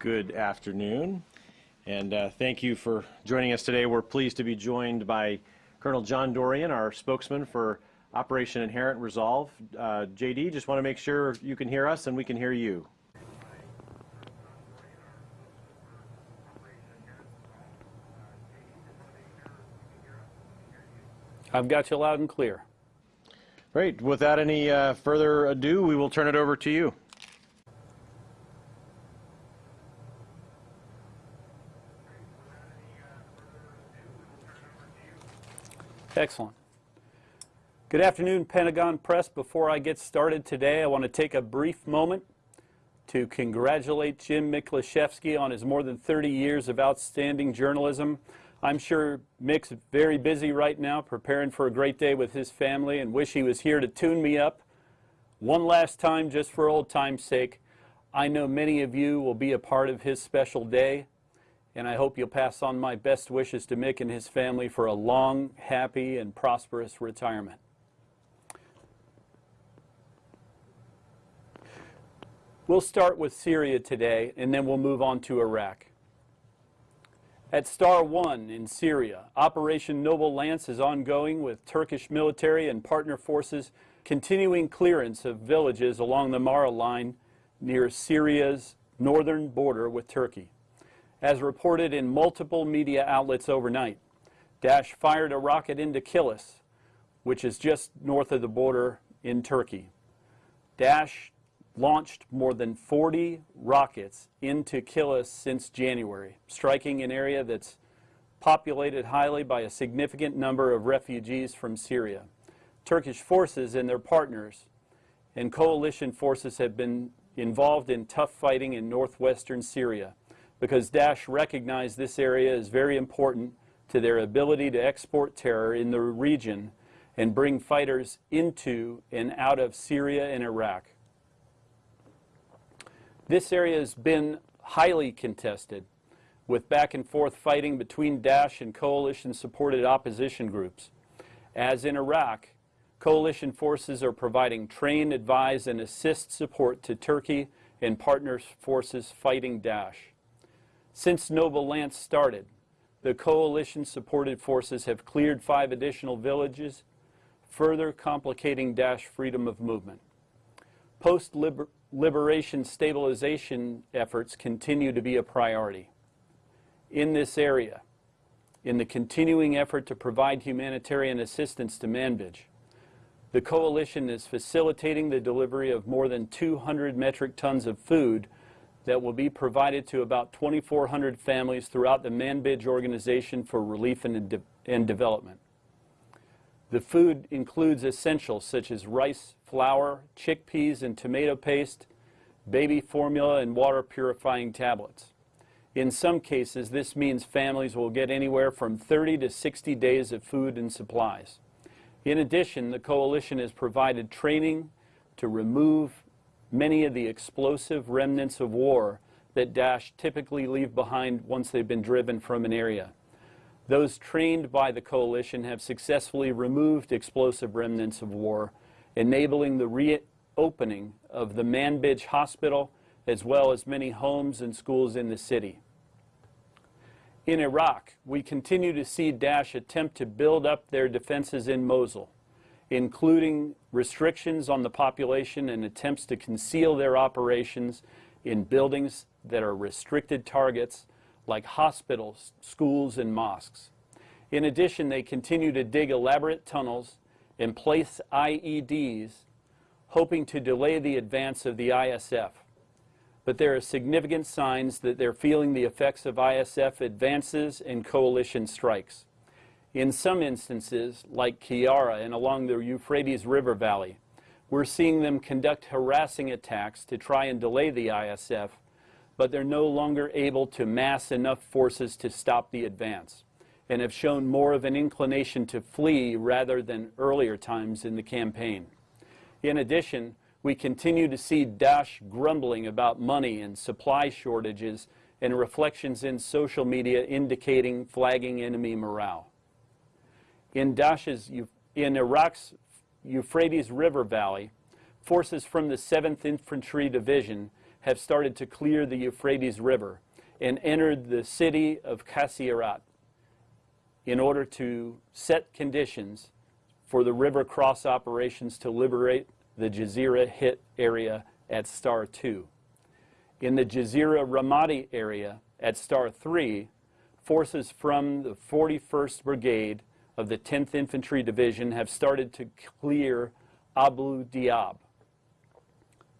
Good afternoon, and uh, thank you for joining us today. We're pleased to be joined by Colonel John Dorrian, our spokesman for Operation Inherent Resolve. Uh, JD, just want to make sure you can hear us and we can hear you. I've got you loud and clear. Great. Without any uh, further ado, we will turn it over to you. Excellent. Good afternoon, Pentagon Press. Before I get started today, I want to take a brief moment to congratulate Jim Miklaszewski on his more than 30 years of outstanding journalism. I'm sure Mick's very busy right now preparing for a great day with his family and wish he was here to tune me up one last time just for old time's sake. I know many of you will be a part of his special day and I hope you'll pass on my best wishes to Mick and his family for a long, happy, and prosperous retirement. We'll start with Syria today, and then we'll move on to Iraq. At Star 1 in Syria, Operation Noble Lance is ongoing with Turkish military and partner forces continuing clearance of villages along the Mara line near Syria's northern border with Turkey. As reported in multiple media outlets overnight, Daesh fired a rocket into Kilis, which is just north of the border in Turkey. Daesh launched more than 40 rockets into Kilis since January, striking an area that's populated highly by a significant number of refugees from Syria. Turkish forces and their partners and coalition forces have been involved in tough fighting in northwestern Syria because Daesh recognized this area as very important to their ability to export terror in the region and bring fighters into and out of Syria and Iraq. This area has been highly contested with back and forth fighting between Daesh and coalition supported opposition groups. As in Iraq, coalition forces are providing train, advise, and assist support to Turkey and partner forces fighting Daesh. Since Noble Lance started, the coalition-supported forces have cleared five additional villages, further complicating Daesh freedom of movement. Post-liberation stabilization efforts continue to be a priority. In this area, in the continuing effort to provide humanitarian assistance to Manbij, the coalition is facilitating the delivery of more than 200 metric tons of food that will be provided to about 2,400 families throughout the Manbij organization for relief and, de and development. The food includes essentials such as rice, flour, chickpeas and tomato paste, baby formula, and water purifying tablets. In some cases, this means families will get anywhere from 30 to 60 days of food and supplies. In addition, the coalition has provided training to remove many of the explosive remnants of war that Daesh typically leave behind once they've been driven from an area. Those trained by the coalition have successfully removed explosive remnants of war, enabling the reopening of the Manbij Hospital as well as many homes and schools in the city. In Iraq, we continue to see Daesh attempt to build up their defenses in Mosul including restrictions on the population and attempts to conceal their operations in buildings that are restricted targets like hospitals, schools, and mosques. In addition, they continue to dig elaborate tunnels and place IEDs, hoping to delay the advance of the ISF. But there are significant signs that they're feeling the effects of ISF advances and coalition strikes. In some instances, like Kiara and along the Euphrates River Valley, we're seeing them conduct harassing attacks to try and delay the ISF, but they're no longer able to mass enough forces to stop the advance and have shown more of an inclination to flee rather than earlier times in the campaign. In addition, we continue to see Daesh grumbling about money and supply shortages and reflections in social media indicating flagging enemy morale in in Iraq's Euphrates River Valley, forces from the 7th Infantry Division have started to clear the Euphrates River and entered the city of Qasirat in order to set conditions for the river cross operations to liberate the Jazeera Hit area at Star 2. In the Jazeera Ramadi area at Star 3, forces from the 41st Brigade of the 10th Infantry Division have started to clear Abu Diab.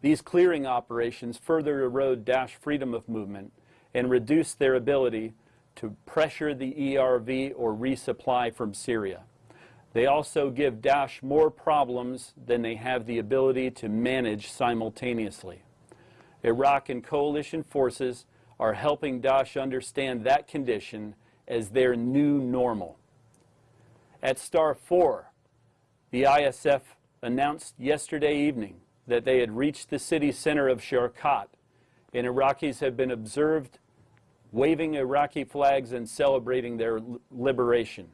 These clearing operations further erode Daesh freedom of movement and reduce their ability to pressure the ERV or resupply from Syria. They also give Daesh more problems than they have the ability to manage simultaneously. Iraq and coalition forces are helping Daesh understand that condition as their new normal. At Star 4, the ISF announced yesterday evening that they had reached the city center of Sharqat, and Iraqis have been observed waving Iraqi flags and celebrating their liberation.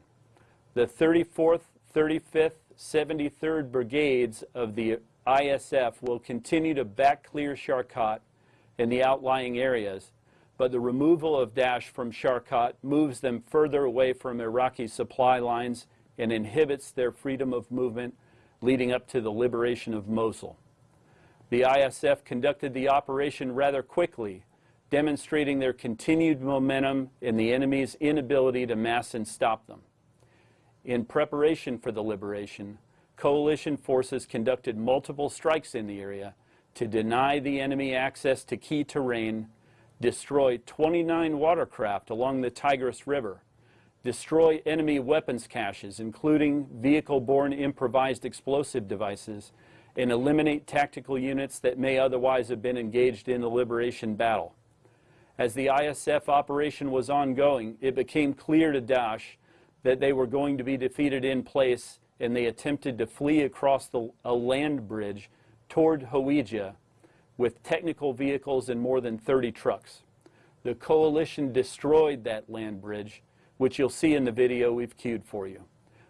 The 34th, 35th, 73rd Brigades of the ISF will continue to back clear Sharqat and the outlying areas, but the removal of Daesh from Sharqat moves them further away from Iraqi supply lines and inhibits their freedom of movement leading up to the liberation of Mosul. The ISF conducted the operation rather quickly, demonstrating their continued momentum and the enemy's inability to mass and stop them. In preparation for the liberation, coalition forces conducted multiple strikes in the area to deny the enemy access to key terrain, destroy 29 watercraft along the Tigris River, destroy enemy weapons caches, including vehicle-borne improvised explosive devices, and eliminate tactical units that may otherwise have been engaged in the liberation battle. As the ISF operation was ongoing, it became clear to Daesh that they were going to be defeated in place and they attempted to flee across the, a land bridge toward Hawija with technical vehicles and more than 30 trucks. The coalition destroyed that land bridge, which you'll see in the video we've queued for you.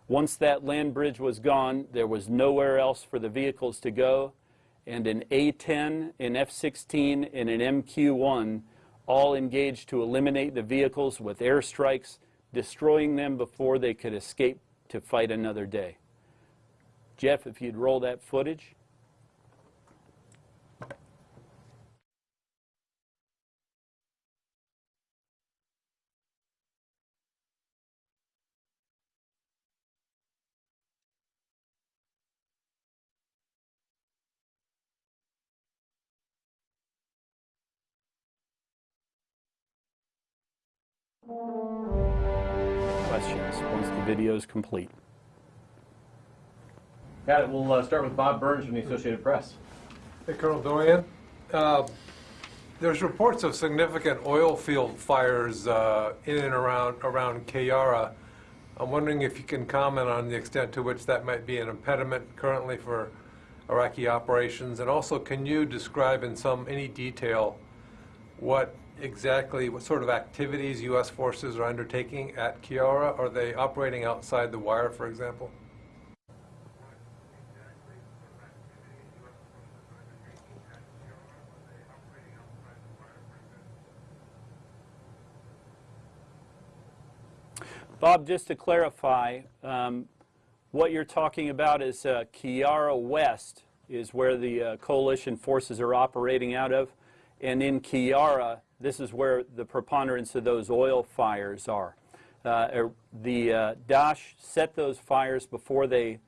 Once that land bridge was gone, there was nowhere else for the vehicles to go, and an A-10, an F-16, and an MQ-1 all engaged to eliminate the vehicles with airstrikes, destroying them before they could escape to fight another day. Jeff, if you'd roll that footage. Video is complete. Got it. We'll uh, start with Bob Burns from the Associated Press. Hey, Colonel Dorrian. Uh, There's reports of significant oil field fires uh, in and around, around Kayara. I'm wondering if you can comment on the extent to which that might be an impediment currently for Iraqi operations, and also can you describe in some, any detail what exactly, what sort of activities U.S. forces are undertaking at Kiara? Are they operating outside the wire, for example? Bob, just to clarify, um, what you're talking about is uh, Kiara West is where the uh, coalition forces are operating out of. And in Kiara, this is where the preponderance of those oil fires are. Uh, er, the uh, Daesh set those fires before they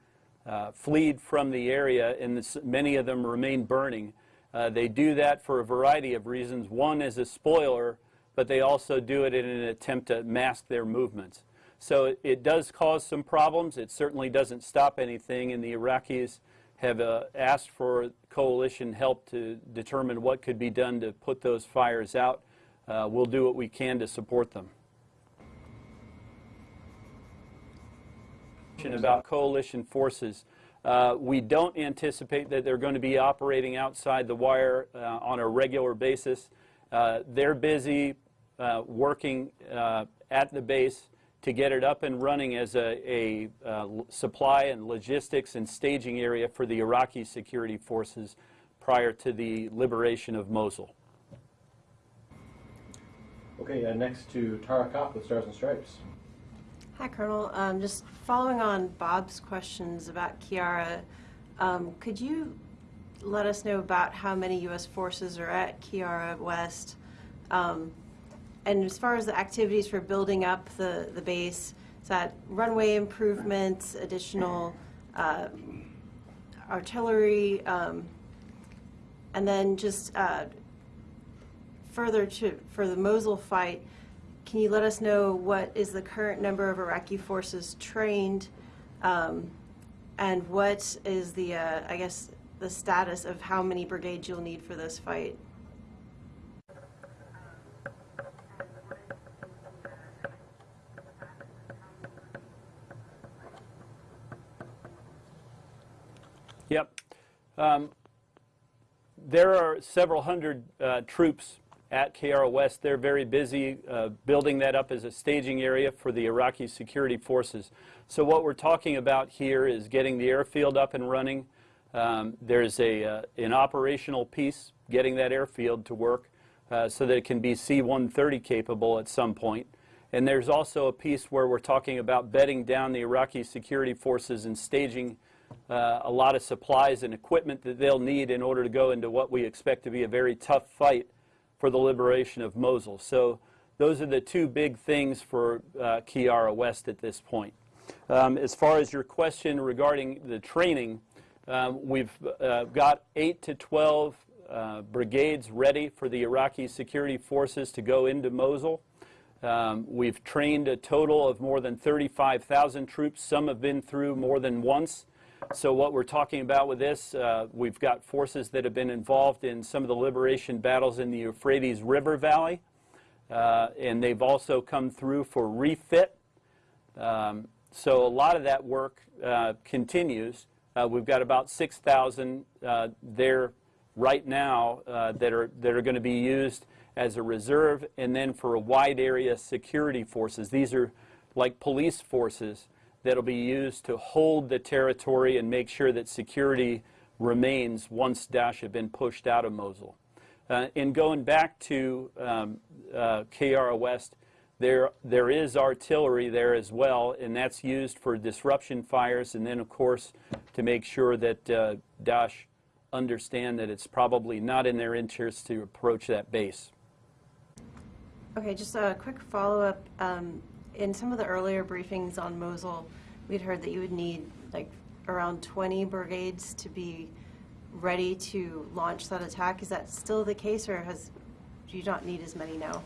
uh, fled from the area, and this, many of them remain burning. Uh, they do that for a variety of reasons. One is a spoiler, but they also do it in an attempt to mask their movements. So it, it does cause some problems. It certainly doesn't stop anything, and the Iraqis have uh, asked for coalition help to determine what could be done to put those fires out. Uh, we'll do what we can to support them. About coalition forces. Uh, we don't anticipate that they're going to be operating outside the wire uh, on a regular basis. Uh, they're busy uh, working at the base to get it up and running as a, a uh, supply and logistics and staging area for the Iraqi security forces prior to the liberation of Mosul. Okay, uh, next to Tara Copp with Stars and Stripes. Hi, Colonel. Um, just following on Bob's questions about Kiara, um, could you let us know about how many U.S. forces are at Kiara West? Um, and as far as the activities for building up the, the base, is that runway improvements, additional uh, artillery, um, and then just uh, further to, for the Mosul fight, can you let us know what is the current number of Iraqi forces trained? um, And what is the, uh, I guess, the status of how many brigades you'll need for this fight? Yep. Um, there are several hundred uh, troops at Kiara West. They're very busy uh, building that up as a staging area for the Iraqi security forces. So what we're talking about here is getting the airfield up and running. Um, there's a, uh, an operational piece, getting that airfield to work uh, so that it can be C-130 capable at some point. And there's also a piece where we're talking about bedding down the Iraqi security forces and staging uh, a lot of supplies and equipment that they'll need in order to go into what we expect to be a very tough fight for the liberation of Mosul. So those are the two big things for uh, Kiara West at this point. Um, as far as your question regarding the training, um, we've uh, got 8 to 12 uh, brigades ready for the Iraqi security forces to go into Mosul. Um, we've trained a total of more than 35,000 troops. Some have been through more than once. So what we're talking about with this, uh, we've got forces that have been involved in some of the liberation battles in the Euphrates River Valley. Uh, and they've also come through for refit. Um, so a lot of that work uh, continues. Uh, we've got about 6,000 uh, there right now uh, that are, that are going to be used as a reserve and then for a wide area security forces. These are like police forces that'll be used to hold the territory and make sure that security remains once Daesh have been pushed out of Mosul. Uh, in going back to um, uh, Kiara West, there, there is artillery there as well, and that's used for disruption fires, and then, of course, to make sure that uh, Daesh understand that it's probably not in their interest to approach that base. Okay, just a quick follow-up. Um, In some of the earlier briefings on Mosul, we'd heard that you would need like around 20 brigades to be ready to launch that attack. Is that still the case, or has, do you not need as many now?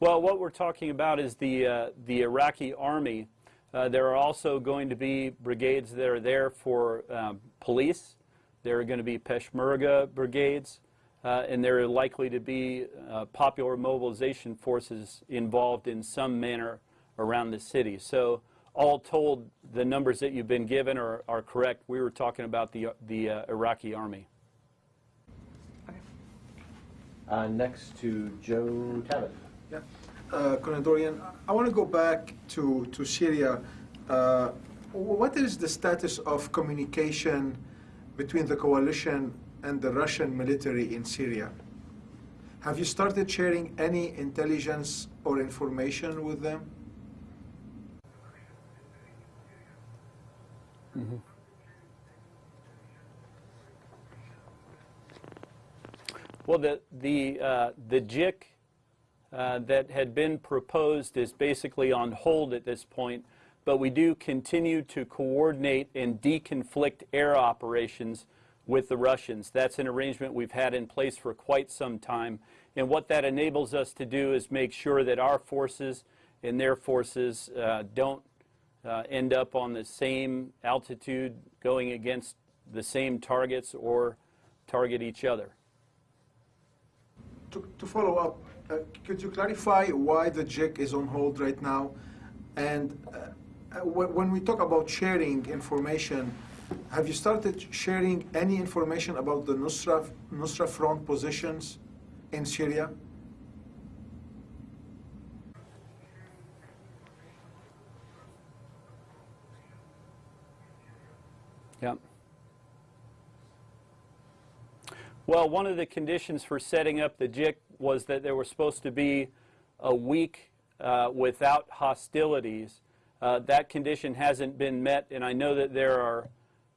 Well, what we're talking about is the, uh, the Iraqi army. Uh, there are also going to be brigades that are there for um, police. There are going to be Peshmerga brigades. Uh, and there are likely to be uh, popular mobilization forces involved in some manner around the city. So all told, the numbers that you've been given are, are correct. We were talking about the, the uh, Iraqi army. Uh, next to Joe Tabet. Yeah. Uh, I want to go back to, to Syria. Uh, what is the status of communication between the coalition and the Russian military in Syria? Have you started sharing any intelligence or information with them? Well, the, the, uh, the JIC uh, that had been proposed is basically on hold at this point, but we do continue to coordinate and deconflict air operations with the Russians. That's an arrangement we've had in place for quite some time. And what that enables us to do is make sure that our forces and their forces uh, don't uh, end up on the same altitude going against the same targets or target each other. To, to follow up, uh, could you clarify why the JIC is on hold right now? And uh, uh, when we talk about sharing information, have you started sharing any information about the Nusra, Nusra Front positions in Syria? Yep. Well, one of the conditions for setting up the JIC was that there was supposed to be a week uh, without hostilities. Uh, that condition hasn't been met, and I know that there are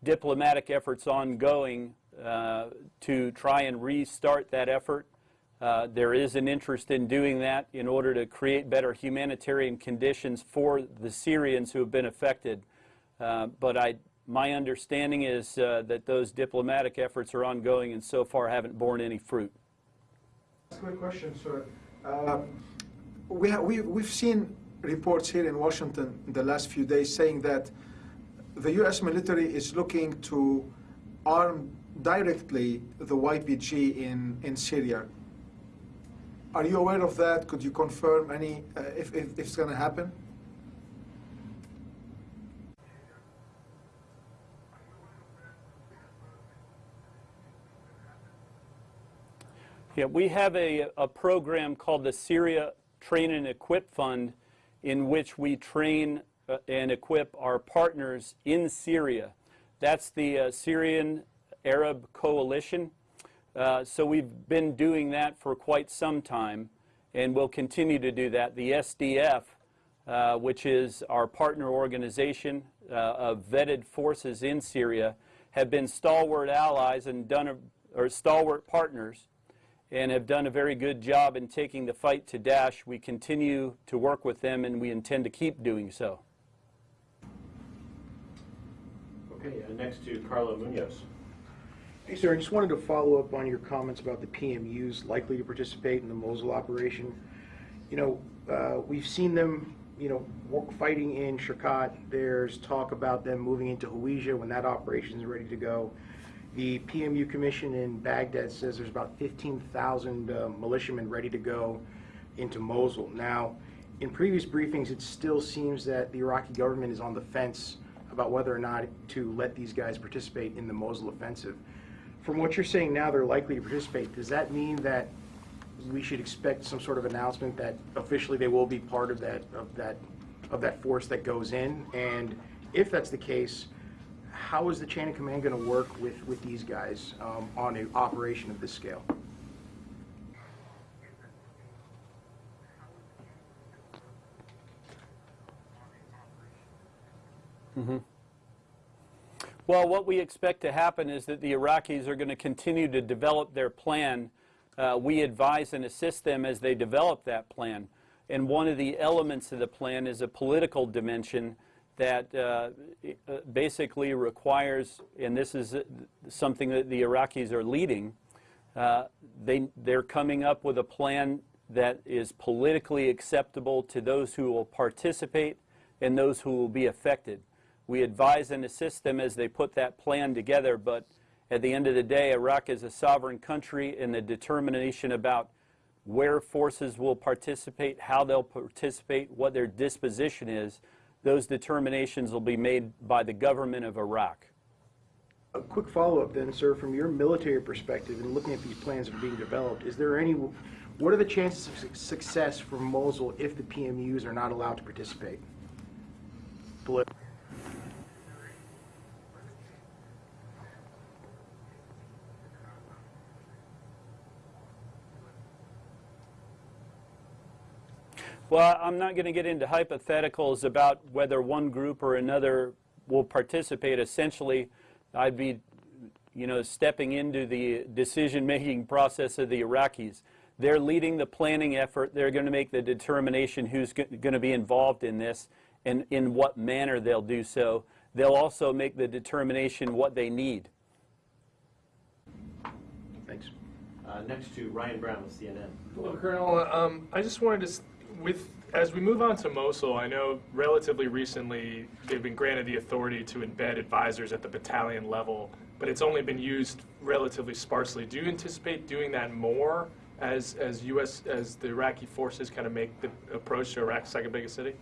diplomatic efforts ongoing uh, to try and restart that effort. Uh, there is an interest in doing that in order to create better humanitarian conditions for the Syrians who have been affected. Uh, but I, my understanding is uh, that those diplomatic efforts are ongoing and so far haven't borne any fruit. That's a good question, sir. Uh, we ha- we, we've seen reports here in Washington in the last few days saying that the U.S. military is looking to arm directly the YPG in, in Syria. Are you aware of that? Could you confirm any uh, if, if, if it's going to happen? Yeah, we have a, a program called the Syria Train and Equip Fund in which we train uh, and equip our partners in Syria. That's the uh, Syrian Arab Coalition. Uh, so we've been doing that for quite some time and we'll continue to do that. The SDF, uh, which is our partner organization uh, of vetted forces in Syria, have been stalwart allies and done a, or stalwart partners and have done a very good job in taking the fight to Daesh. We continue to work with them and we intend to keep doing so. Okay, uh, next to Carlo Munoz. Hey, sir, I just wanted to follow up on your comments about the PMUs likely to participate in the Mosul operation. You know, uh, we've seen them, you know, fighting in Shirkat. There's talk about them moving into Hawija when that operation is ready to go. The PMU commission in Baghdad says there's about 15,000 uh, militiamen ready to go into Mosul. Now, in previous briefings, it still seems that the Iraqi government is on the fence about whether or not to let these guys participate in the Mosul offensive. From what you're saying now, they're likely to participate. Does that mean that we should expect some sort of announcement that officially they will be part of that of that of that force that goes in? And if that's the case, how is the chain of command going to work with with these guys um, on an operation of this scale? Mm -hmm. Well, what we expect to happen is that the Iraqis are going to continue to develop their plan. Uh, we advise and assist them as they develop that plan. And one of the elements of the plan is a political dimension that uh, uh, basically requires, and this is uh, something that the Iraqis are leading, uh, they, they're coming up with a plan that is politically acceptable to those who will participate and those who will be affected. We advise and assist them as they put that plan together, but at the end of the day, Iraq is a sovereign country and the determination about where forces will participate, how they'll participate, what their disposition is, those determinations will be made by the government of Iraq. A quick follow-up then, sir, from your military perspective and looking at these plans that are being developed, is there any, what are the chances of success for Mosul if the PMUs are not allowed to participate? Polit- Well, I'm not going to get into hypotheticals about whether one group or another will participate. Essentially, I'd be, you know, stepping into the decision-making process of the Iraqis. They're leading the planning effort. They're going to make the determination who's going to be involved in this and in what manner they'll do so. They'll also make the determination what they need. Thanks. Uh, next to Ryan Brown with CNN. Hello, Colonel. Um, I just wanted to, s- with as we move on to Mosul, I know relatively recently they've been granted the authority to embed advisors at the battalion level, but it's only been used relatively sparsely. Do you anticipate doing that more as as U.S. as the Iraqi forces kind of make the approach to Iraq's second biggest city?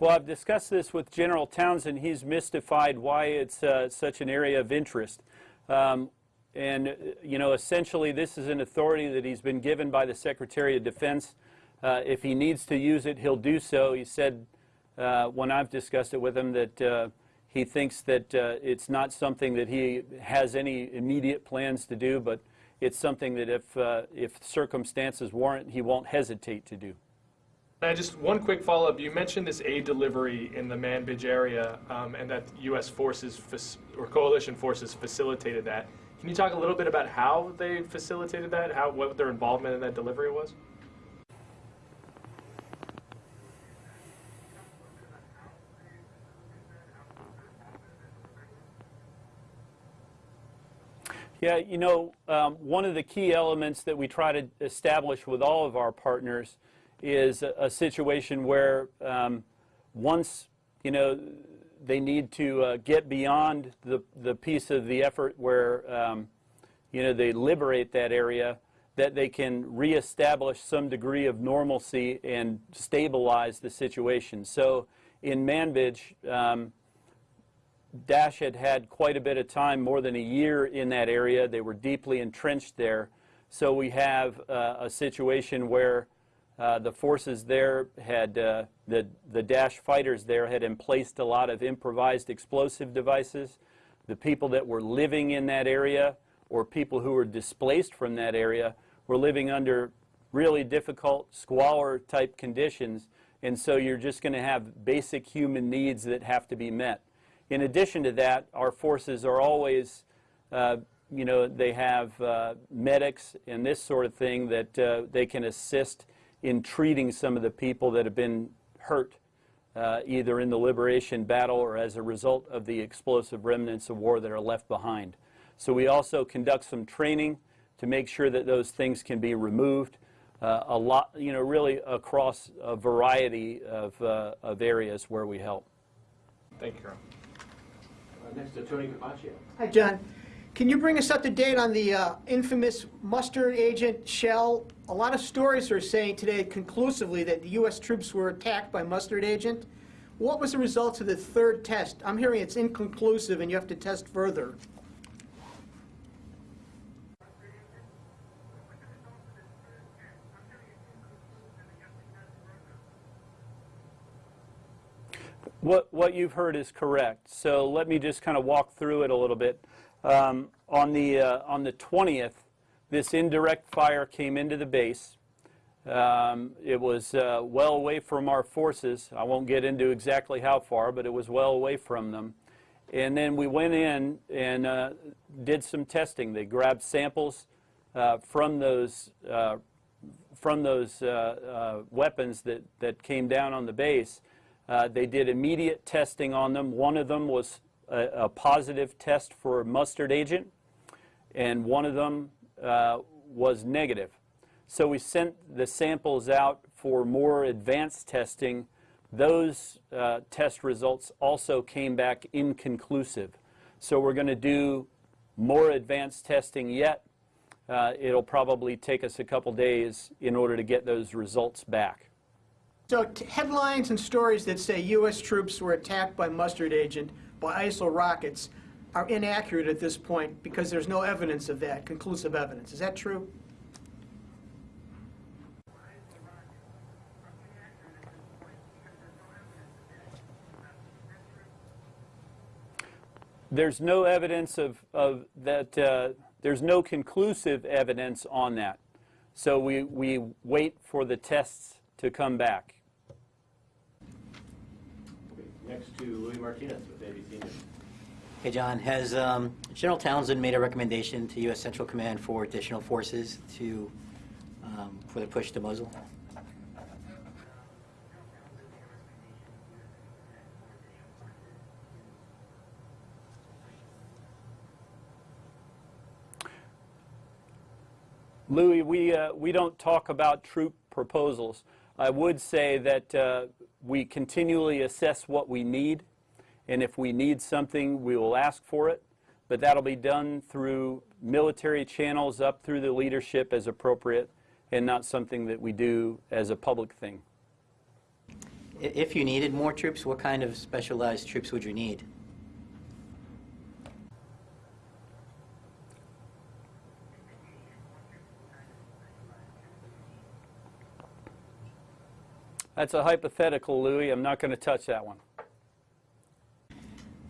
Well, I've discussed this with General Townsend. He's mystified why it's uh, such an area of interest. Um, and uh, you know, essentially, this is an authority that he's been given by the Secretary of Defense. Uh, if he needs to use it, he'll do so. He said uh, when I've discussed it with him that uh, he thinks that uh, it's not something that he has any immediate plans to do, but it's something that if if circumstances warrant, he won't hesitate to do. And just one quick follow-up. You mentioned this aid delivery in the Manbij area, um, and that U.S. forces or coalition forces facilitated that. Can you talk a little bit about how they facilitated that? How what their involvement in that delivery was? Yeah, you know, um, one of the key elements that we try to establish with all of our partners is a, a situation where um, once, you know, they need to uh, get beyond the, the piece of the effort where, um, you know, they liberate that area, that they can reestablish some degree of normalcy and stabilize the situation. So in Manbij, um, Daesh had had quite a bit of time, more than a year in that area. They were deeply entrenched there. So we have uh, a situation where uh, the forces there had, uh, the, the Daesh fighters there had emplaced a lot of improvised explosive devices. The people that were living in that area or people who were displaced from that area were living under really difficult squalor type conditions. And so you're just going to have basic human needs that have to be met. In addition to that, our forces are always, uh, you know, they have uh, medics and this sort of thing that uh, they can assist in treating some of the people that have been hurt, uh, either in the liberation battle or as a result of the explosive remnants of war that are left behind. So we also conduct some training to make sure that those things can be removed. Uh, a lot, you know, really across a variety of, uh, of areas where we help. Thank you, Colonel. Next to Tony Capaccio. Hi, John. Can you bring us up to date on the uh, infamous mustard agent shell? A lot of stories are saying today conclusively that the U.S. troops were attacked by mustard agent. What was the results of the third test? I'm hearing it's inconclusive and you have to test further. What, what you've heard is correct. So let me just kind of walk through it a little bit. Um, on, the, uh, on the 20th, this indirect fire came into the base. Um, it was uh, well away from our forces. I won't get into exactly how far, but it was well away from them. And then we went in and uh, did some testing. They grabbed samples uh, from those, uh, from those uh, uh, weapons that, that came down on the base. They did immediate testing on them. One of them was a, a positive test for mustard agent, and one of them uh, was negative. So we sent the samples out for more advanced testing. Those uh, test results also came back inconclusive. So we're going to do more advanced testing yet. Uh, it'll probably take us a couple days in order to get those results back. So headlines and stories that say U.S. troops were attacked by mustard agent ISIL rockets are inaccurate at this point because there's no evidence of that, conclusive evidence. Is that true? There's no evidence of, of that, uh, there's no conclusive evidence on that. So we, we wait for the tests to come back. Next to Luis Martinez with ABC News. Hey, John, has um, General Townsend made a recommendation to U.S. Central Command for additional forces to, um, for the push to Mosul? Luis, we, uh, we don't talk about troop proposals. I would say that uh, we continually assess what we need, and if we need something, we will ask for it, but that'll be done through military channels up through the leadership as appropriate, and not something that we do as a public thing. If you needed more troops, what kind of specialized troops would you need? That's a hypothetical, Luis. I'm not going to touch that one.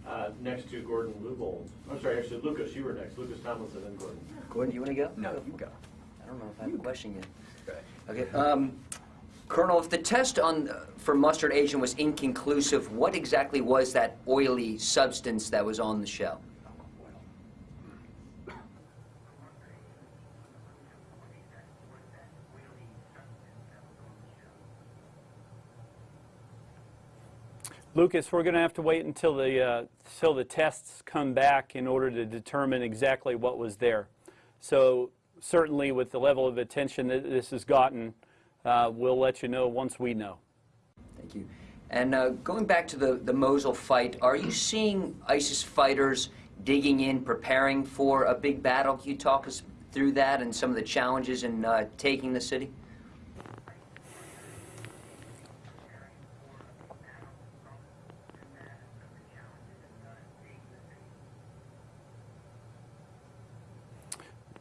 Uh, Next to Gordon Lubold. I'm sorry, actually, Lucas, you were next. Lucas Tomlinson and Gordon. Gordon, you want to go? No, you go. I don't know if I have a question yet. Okay. Um, Colonel, if the test on uh, for mustard agent was inconclusive, what exactly was that oily substance that was on the shell? Lucas, we're going to have to wait until the, uh, till the tests come back in order to determine exactly what was there. So certainly with the level of attention that this has gotten, uh, we'll let you know once we know. Thank you. And uh, going back to the, the Mosul fight, are you seeing ISIS fighters digging in, preparing for a big battle? Can you talk us through that and some of the challenges in uh, taking the city?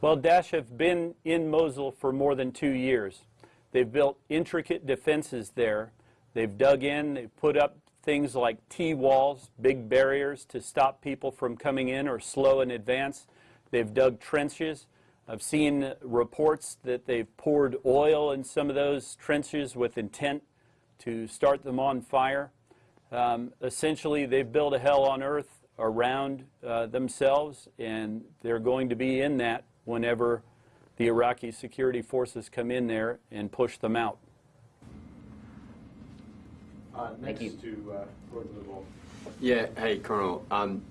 Well, Daesh have been in Mosul for more than two years. They've built intricate defenses there. They've dug in, they've put up things like T-walls, big barriers to stop people from coming in or slow in advance. They've dug trenches. I've seen reports that they've poured oil in some of those trenches with intent to start them on fire. Um, essentially, they've built a hell on earth around uh, themselves, and they're going to be in that whenever the Iraqi security forces come in there and push them out. Uh, Next you. to uh, Gordon Lubold. Yeah, hey, Colonel. Um,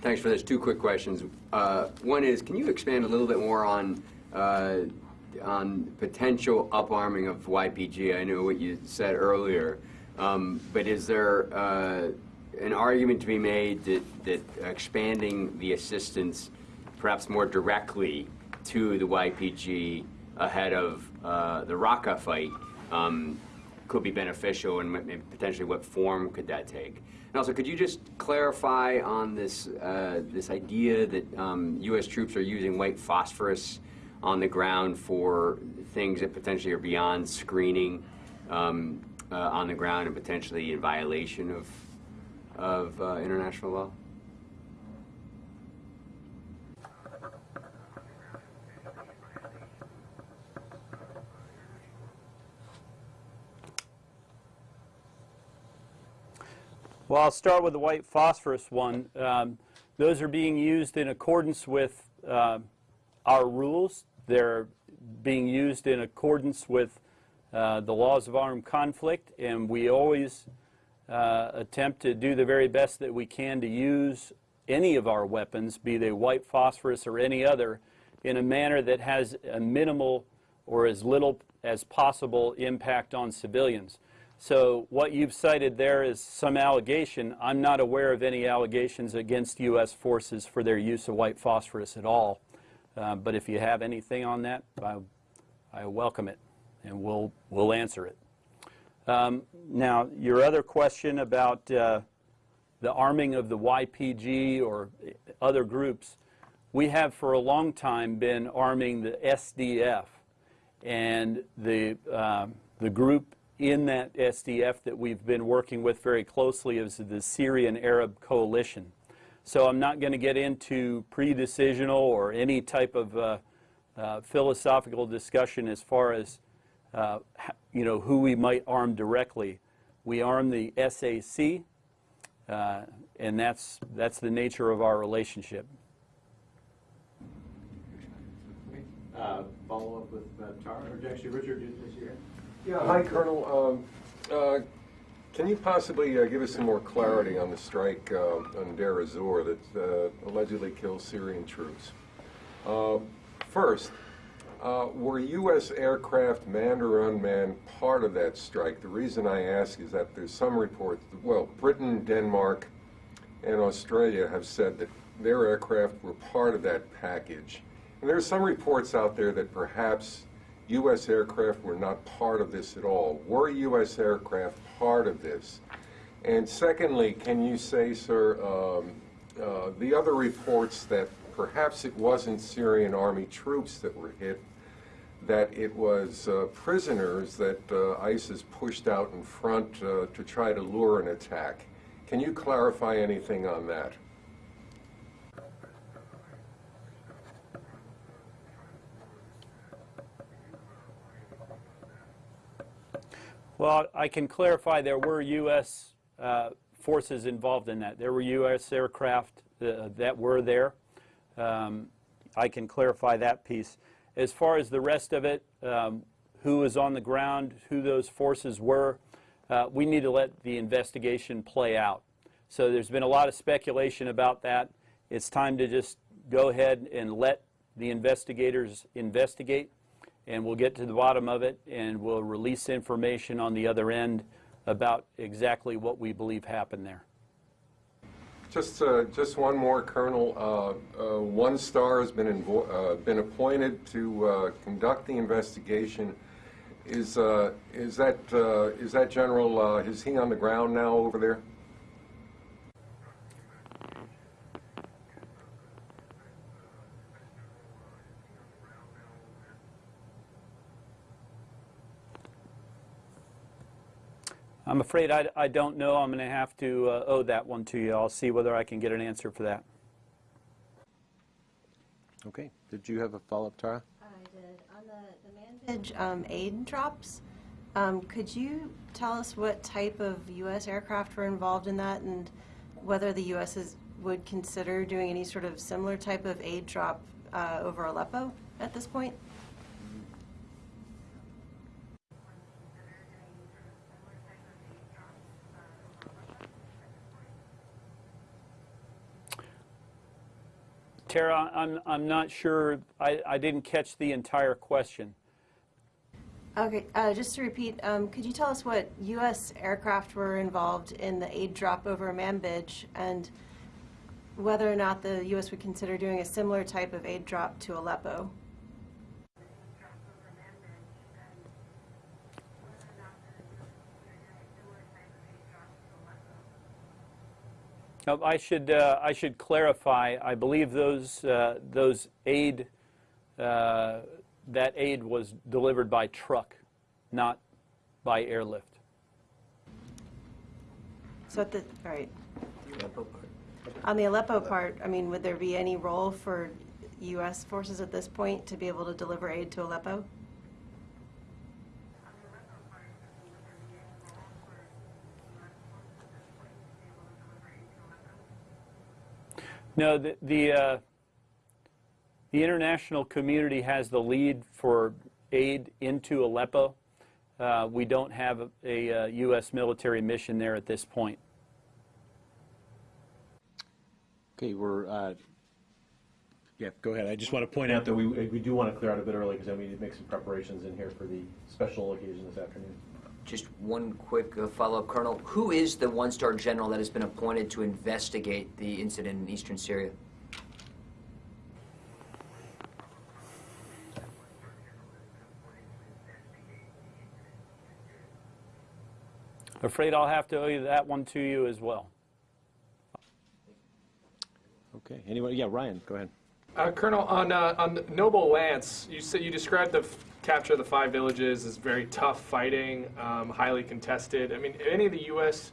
thanks for this. Two quick questions. Uh, one is, can you expand a little bit more on uh, on potential uparming of YPG? I know what you said earlier, um, but is there uh, an argument to be made that, that expanding the assistance perhaps more directly to the YPG ahead of uh, the Raqqa fight um, could be beneficial and potentially what form could that take? And also, could you just clarify on this uh, this idea that um, U.S. troops are using white phosphorus on the ground for things that potentially are beyond screening um, uh, on the ground and potentially in violation of of uh, international law? Well, I'll start with the white phosphorus one. Um, those are being used in accordance with uh, our rules. They're being used in accordance with uh, the laws of armed conflict, and we always uh, attempt to do the very best that we can to use any of our weapons, be they white phosphorus or any other, in a manner that has a minimal or as little as possible impact on civilians. So what you've cited there is some allegation. I'm not aware of any allegations against U.S. forces for their use of white phosphorus at all. Uh, but if you have anything on that, I, I welcome it, and we'll, we'll answer it. Um, now, your other question about uh, the arming of the YPG or other groups, we have for a long time been arming the SDF. And the, um, the group in that SDF that we've been working with very closely is the Syrian Arab Coalition. So I'm not going to get into pre-decisional or any type of uh, uh, philosophical discussion as far as uh, you know who we might arm directly. We arm the SAC, uh, and that's that's the nature of our relationship. Uh, Follow up with uh, Tara, or actually, Richard, your hand? Yeah, hi, Colonel. Um, uh, Can you possibly uh, give us some more clarity on the strike uh, on Deir ez-Zor that uh, allegedly killed Syrian troops? Uh, First, uh, were U.S. aircraft, manned or unmanned, part of that strike? The reason I ask is that there's some reports, that, well, Britain, Denmark, and Australia have said that their aircraft were part of that package. And there are some reports out there that perhaps U.S. aircraft were not part of this at all. Were U.S. aircraft part of this? And secondly, can you say, sir, um, uh, the other reports that perhaps it wasn't Syrian army troops that were hit, that it was uh, prisoners that uh, ISIS pushed out in front uh, to try to lure an attack. Can you clarify anything on that? Well, I can clarify there were U.S. Uh, forces involved in that. There were U.S. aircraft uh, that were there. Um, I can clarify that piece. As far as the rest of it, um, who was on the ground, who those forces were, uh, we need to let the investigation play out. So there's been a lot of speculation about that. It's time to just go ahead and let the investigators investigate, and we'll get to the bottom of it, and we'll release information on the other end about exactly what we believe happened there. Just, uh, just one more, Colonel. Uh, uh, one star has been uh, been appointed to uh, conduct the investigation. Is uh, is that is that General? Is he on the ground now over there? I'm afraid I, I don't know. I'm going to have to uh, owe that one to you. I'll see whether I can get an answer for that. Okay. Did you have a follow-up, Tara? I did. On the, the Manbij um, aid drops, um, could you tell us what type of U.S. aircraft were involved in that and whether the U.S. Is, would consider doing any sort of similar type of aid drop uh, over Aleppo at this point? Tara, I'm, I'm not sure. I, I didn't catch the entire question. Okay, uh, just to repeat, um, could you tell us what U.S. aircraft were involved in the aid drop over Manbij and whether or not the U.S. would consider doing a similar type of aid drop to Aleppo? I should, uh, I should clarify, I believe those, uh, those aid, uh, that aid was delivered by truck, not by airlift. So at the, all right. On the Aleppo part, I mean, would there be any role for U.S. forces at this point to be able to deliver aid to Aleppo? No, the, the, uh, the international community has the lead for aid into Aleppo. Uh, we don't have a, a, uh U.S. military mission there at this point. Okay, we're, uh, yeah, go ahead. I just want to point out that we, we do want to clear out a bit early because I need to make some preparations in here for the special occasion this afternoon. Just one quick uh, follow-up, Colonel. Who is the one-star general that has been appointed to investigate the incident in eastern Syria? Afraid I'll have to owe you that one to you as well. Okay, anybody? Yeah, Ryan, go ahead. Uh, Colonel, on uh, on Noble Lance, you said you described the f- capture the five villages is very tough fighting, um, highly contested. I mean, any of the U.S.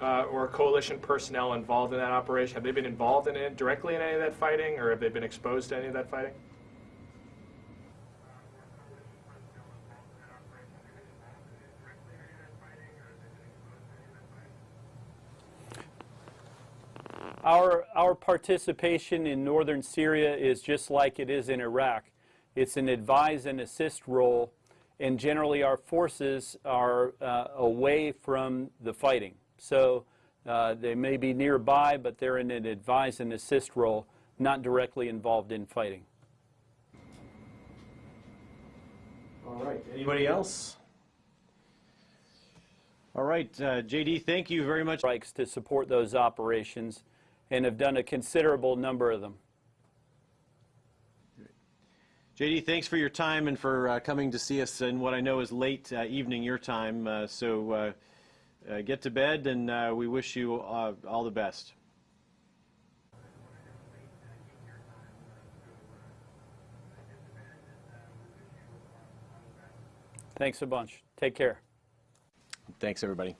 Uh, or coalition personnel involved in that operation have they been involved in it directly in any of that fighting, or have they been exposed to any of that fighting? Our, our participation in northern Syria is just like it is in Iraq. It's an advise and assist role, and generally our forces are uh, away from the fighting. So uh, they may be nearby, but they're in an advise and assist role, not directly involved in fighting. All right, anybody else? All right, uh, JD, thank you very much. Strikes to support those operations and have done a considerable number of them. JD, thanks for your time and for uh, coming to see us in what I know is late uh, evening your time. Uh, so uh, uh, get to bed, and uh, we wish you all the best. Thanks a bunch. Take care. Thanks, everybody.